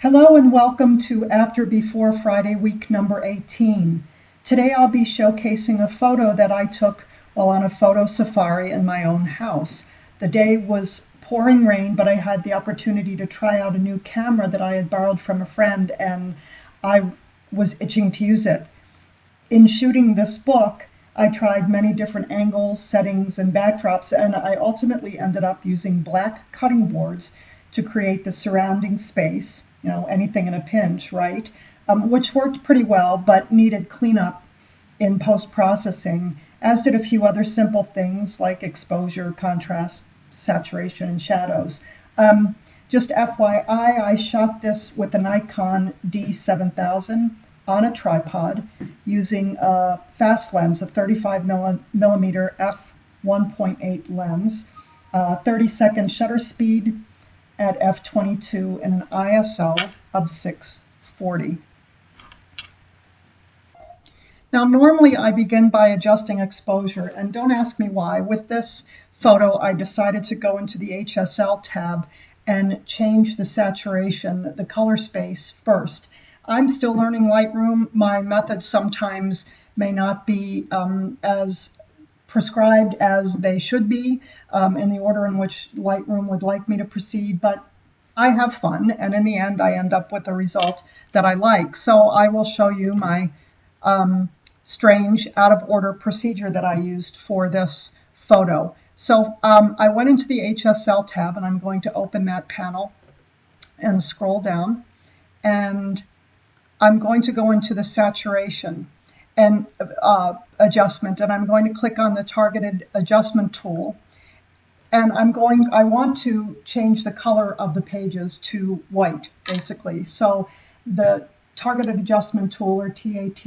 Hello and welcome to After Before Friday week number 18. Today I'll be showcasing a photo that I took while on a photo safari in my own house. The day was pouring rain, but I had the opportunity to try out a new camera that I had borrowed from a friend and I was itching to use it. In shooting this book, I tried many different angles, settings, and backdrops, and I ultimately ended up using black cutting boards to create the surrounding space you know, anything in a pinch, right? Um, which worked pretty well, but needed cleanup in post processing, as did a few other simple things like exposure, contrast, saturation, and shadows. Um, just FYI, I shot this with a Nikon D7000 on a tripod using a fast lens, a 35 millimeter f1.8 lens, uh, 30 second shutter speed, at f22 and an ISO of 640. Now normally I begin by adjusting exposure and don't ask me why. With this photo I decided to go into the HSL tab and change the saturation, the color space first. I'm still learning Lightroom. My methods sometimes may not be um, as prescribed as they should be um, in the order in which Lightroom would like me to proceed, but I have fun, and in the end, I end up with a result that I like. So I will show you my um, strange out of order procedure that I used for this photo. So um, I went into the HSL tab, and I'm going to open that panel and scroll down, and I'm going to go into the saturation and uh, adjustment and I'm going to click on the targeted adjustment tool. And I'm going I want to change the color of the pages to white basically. So the targeted adjustment tool or TAT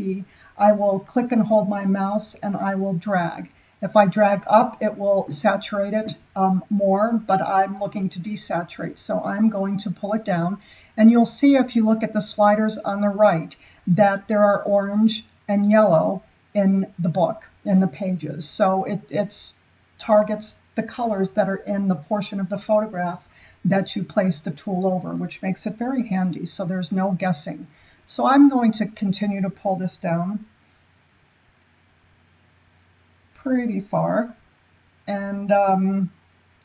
I will click and hold my mouse and I will drag. If I drag up it will saturate it um, more but I'm looking to desaturate. So I'm going to pull it down and you'll see if you look at the sliders on the right that there are orange and yellow in the book, in the pages. So it it's targets the colors that are in the portion of the photograph that you place the tool over, which makes it very handy. So there's no guessing. So I'm going to continue to pull this down pretty far. And um,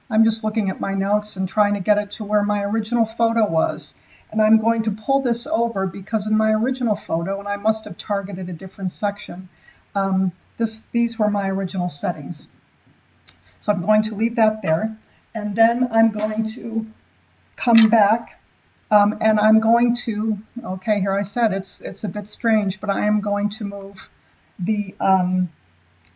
I'm just looking at my notes and trying to get it to where my original photo was. And I'm going to pull this over because in my original photo, and I must have targeted a different section, um, this, these were my original settings. So I'm going to leave that there. And then I'm going to come back um, and I'm going to, okay, here I said it's, it's a bit strange, but I am going to move the um,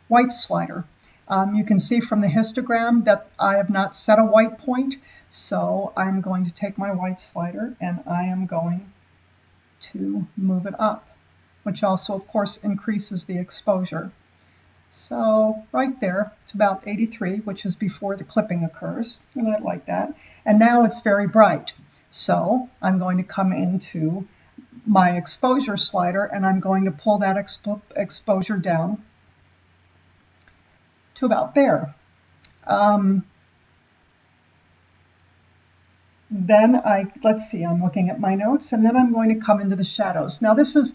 white slider. Um, you can see from the histogram that I have not set a white point, so I'm going to take my white slider and I am going to move it up, which also, of course, increases the exposure. So right there, it's about 83, which is before the clipping occurs, and I like that. And now it's very bright. So I'm going to come into my exposure slider and I'm going to pull that expo exposure down to about there. Um, then I, let's see, I'm looking at my notes, and then I'm going to come into the shadows. Now this is,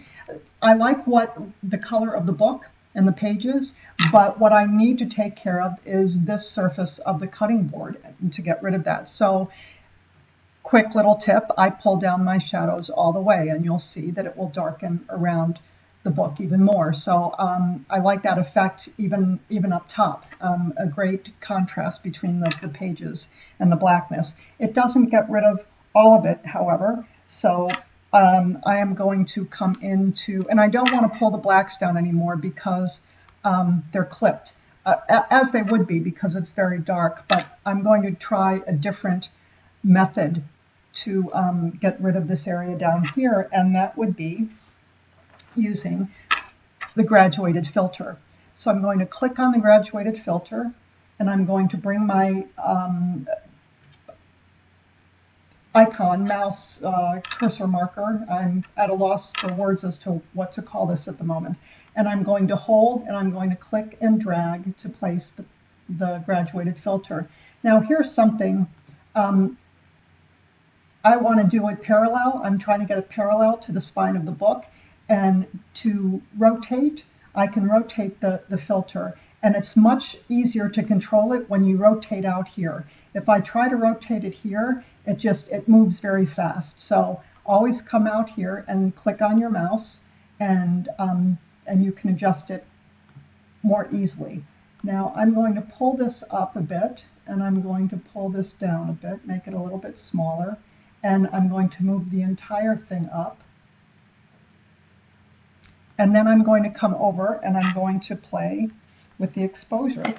I like what the color of the book and the pages, but what I need to take care of is this surface of the cutting board to get rid of that. So quick little tip, I pull down my shadows all the way and you'll see that it will darken around the book even more. So um, I like that effect even even up top. Um, a great contrast between the, the pages and the blackness. It doesn't get rid of all of it, however. So um, I am going to come into, and I don't want to pull the blacks down anymore because um, they're clipped, uh, as they would be because it's very dark. But I'm going to try a different method to um, get rid of this area down here, and that would be using the graduated filter. So I'm going to click on the graduated filter and I'm going to bring my um, icon, mouse, uh, cursor marker. I'm at a loss for words as to what to call this at the moment. And I'm going to hold and I'm going to click and drag to place the, the graduated filter. Now here's something um, I want to do it parallel. I'm trying to get it parallel to the spine of the book. And to rotate, I can rotate the, the filter. And it's much easier to control it when you rotate out here. If I try to rotate it here, it just, it moves very fast. So always come out here and click on your mouse and, um, and you can adjust it more easily. Now I'm going to pull this up a bit and I'm going to pull this down a bit, make it a little bit smaller, and I'm going to move the entire thing up. And then I'm going to come over and I'm going to play with the exposure,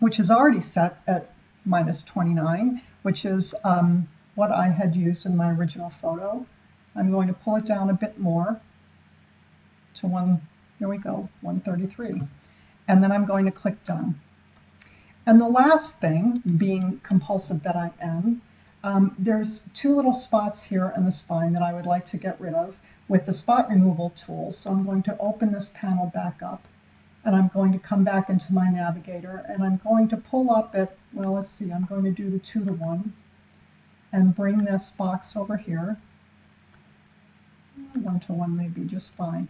which is already set at minus 29, which is um, what I had used in my original photo. I'm going to pull it down a bit more to one, here we go, 133. And then I'm going to click done. And the last thing, being compulsive that I am, um, there's two little spots here in the spine that I would like to get rid of with the spot removal tool. So I'm going to open this panel back up and I'm going to come back into my navigator and I'm going to pull up at, well, let's see, I'm going to do the two to one and bring this box over here. One to one may be just fine.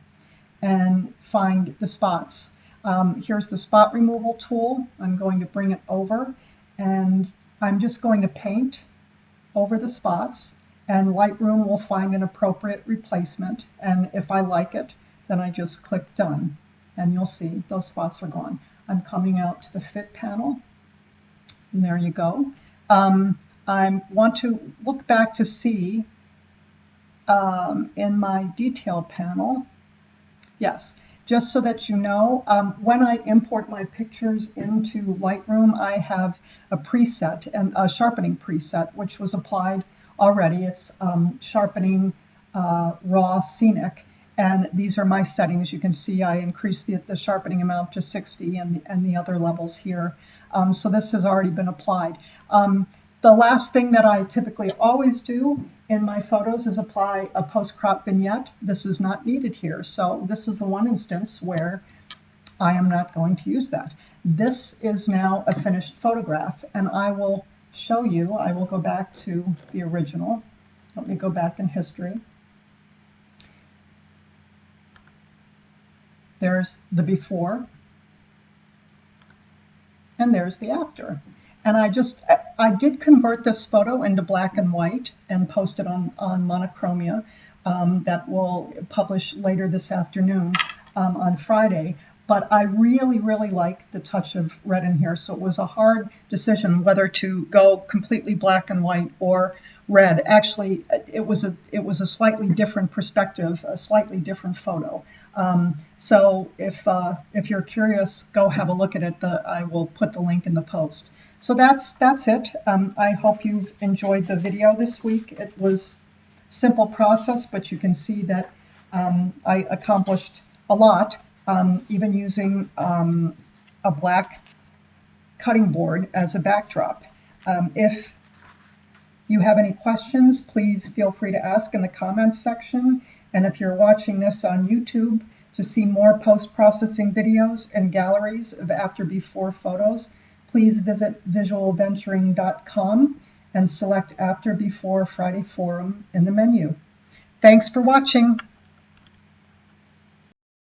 And find the spots. Um, here's the spot removal tool. I'm going to bring it over and I'm just going to paint over the spots and Lightroom will find an appropriate replacement. And if I like it, then I just click done and you'll see those spots are gone. I'm coming out to the fit panel and there you go. Um, I want to look back to see um, in my detail panel. Yes, just so that you know, um, when I import my pictures into Lightroom, I have a preset and a sharpening preset, which was applied already. It's um, sharpening uh, raw scenic. And these are my settings. You can see I increased the, the sharpening amount to 60 and, and the other levels here. Um, so this has already been applied. Um, the last thing that I typically always do in my photos is apply a post-crop vignette. This is not needed here. So this is the one instance where I am not going to use that. This is now a finished photograph and I will show you, I will go back to the original. Let me go back in history. There's the before, and there's the after. And I just, I did convert this photo into black and white and post it on, on Monochromia um, that will publish later this afternoon um, on Friday. But I really, really like the touch of red in here. So it was a hard decision whether to go completely black and white or red. Actually, it was a it was a slightly different perspective, a slightly different photo. Um, so if uh, if you're curious, go have a look at it. The, I will put the link in the post. So that's that's it. Um, I hope you've enjoyed the video this week. It was simple process, but you can see that um, I accomplished a lot, um, even using um, a black cutting board as a backdrop. Um, if you have any questions, please feel free to ask in the comments section. And if you're watching this on YouTube, to see more post-processing videos and galleries of after-before photos, please visit visualventuring.com and select After Before Friday Forum in the menu. Thanks for watching.